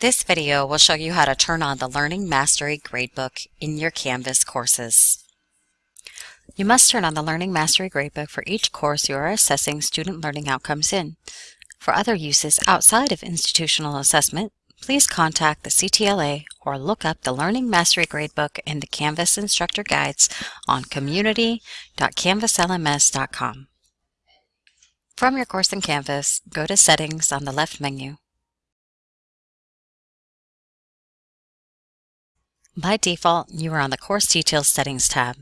This video will show you how to turn on the Learning Mastery Gradebook in your Canvas courses. You must turn on the Learning Mastery Gradebook for each course you are assessing student learning outcomes in. For other uses outside of institutional assessment, please contact the CTLA or look up the Learning Mastery Gradebook in the Canvas Instructor Guides on community.canvaslms.com. From your course in Canvas, go to Settings on the left menu. By default, you are on the Course Details Settings tab.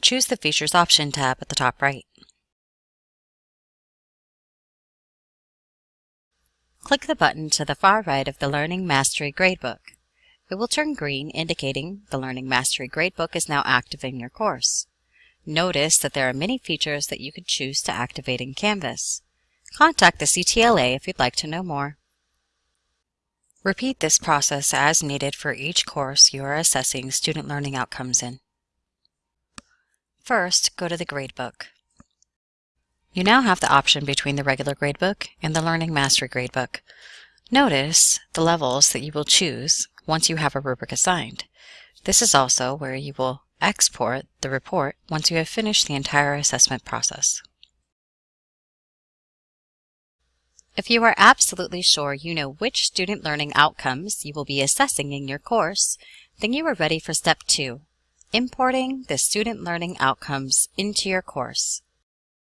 Choose the Features Option tab at the top right. Click the button to the far right of the Learning Mastery Gradebook. It will turn green, indicating the Learning Mastery Gradebook is now active in your course. Notice that there are many features that you can choose to activate in Canvas. Contact the CTLA if you'd like to know more. Repeat this process as needed for each course you are assessing student learning outcomes in. First, go to the gradebook. You now have the option between the regular gradebook and the Learning Mastery Gradebook. Notice the levels that you will choose once you have a rubric assigned. This is also where you will export the report once you have finished the entire assessment process. If you are absolutely sure you know which student learning outcomes you will be assessing in your course, then you are ready for step two, importing the student learning outcomes into your course.